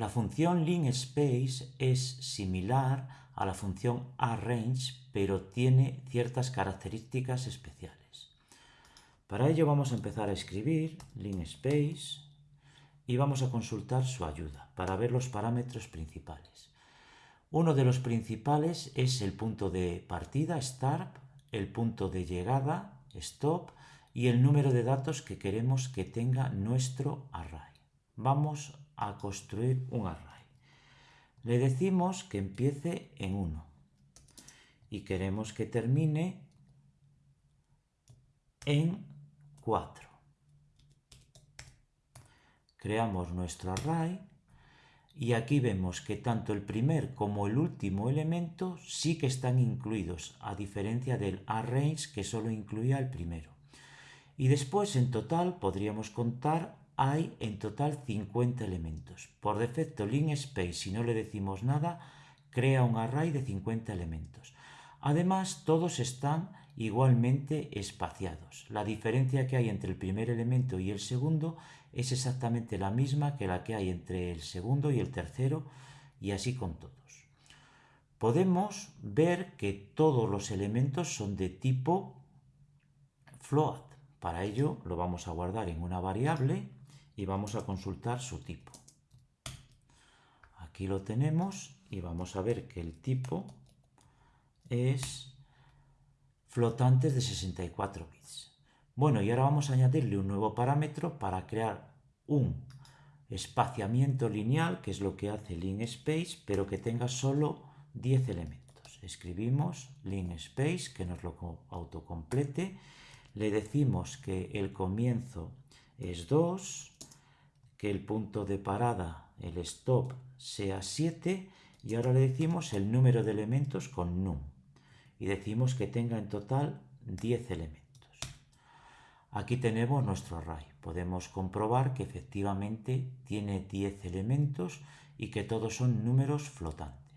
La función linspace es similar a la función arrange, pero tiene ciertas características especiales. Para ello vamos a empezar a escribir linspace y vamos a consultar su ayuda para ver los parámetros principales. Uno de los principales es el punto de partida, start, el punto de llegada, stop, y el número de datos que queremos que tenga nuestro array. Vamos a construir un array. Le decimos que empiece en 1 y queremos que termine en 4. Creamos nuestro array y aquí vemos que tanto el primer como el último elemento sí que están incluidos, a diferencia del array que solo incluía el primero. Y después en total podríamos contar, hay en total 50 elementos. Por defecto linspace, si no le decimos nada, crea un array de 50 elementos. Además, todos están igualmente espaciados. La diferencia que hay entre el primer elemento y el segundo es exactamente la misma que la que hay entre el segundo y el tercero y así con todos. Podemos ver que todos los elementos son de tipo float. Para ello lo vamos a guardar en una variable y vamos a consultar su tipo. Aquí lo tenemos y vamos a ver que el tipo es flotantes de 64 bits. Bueno, y ahora vamos a añadirle un nuevo parámetro para crear un espaciamiento lineal, que es lo que hace linspace, pero que tenga solo 10 elementos. Escribimos linspace, que nos lo autocomplete, le decimos que el comienzo es 2, que el punto de parada, el stop, sea 7 y ahora le decimos el número de elementos con num y decimos que tenga en total 10 elementos. Aquí tenemos nuestro array. Podemos comprobar que efectivamente tiene 10 elementos y que todos son números flotantes.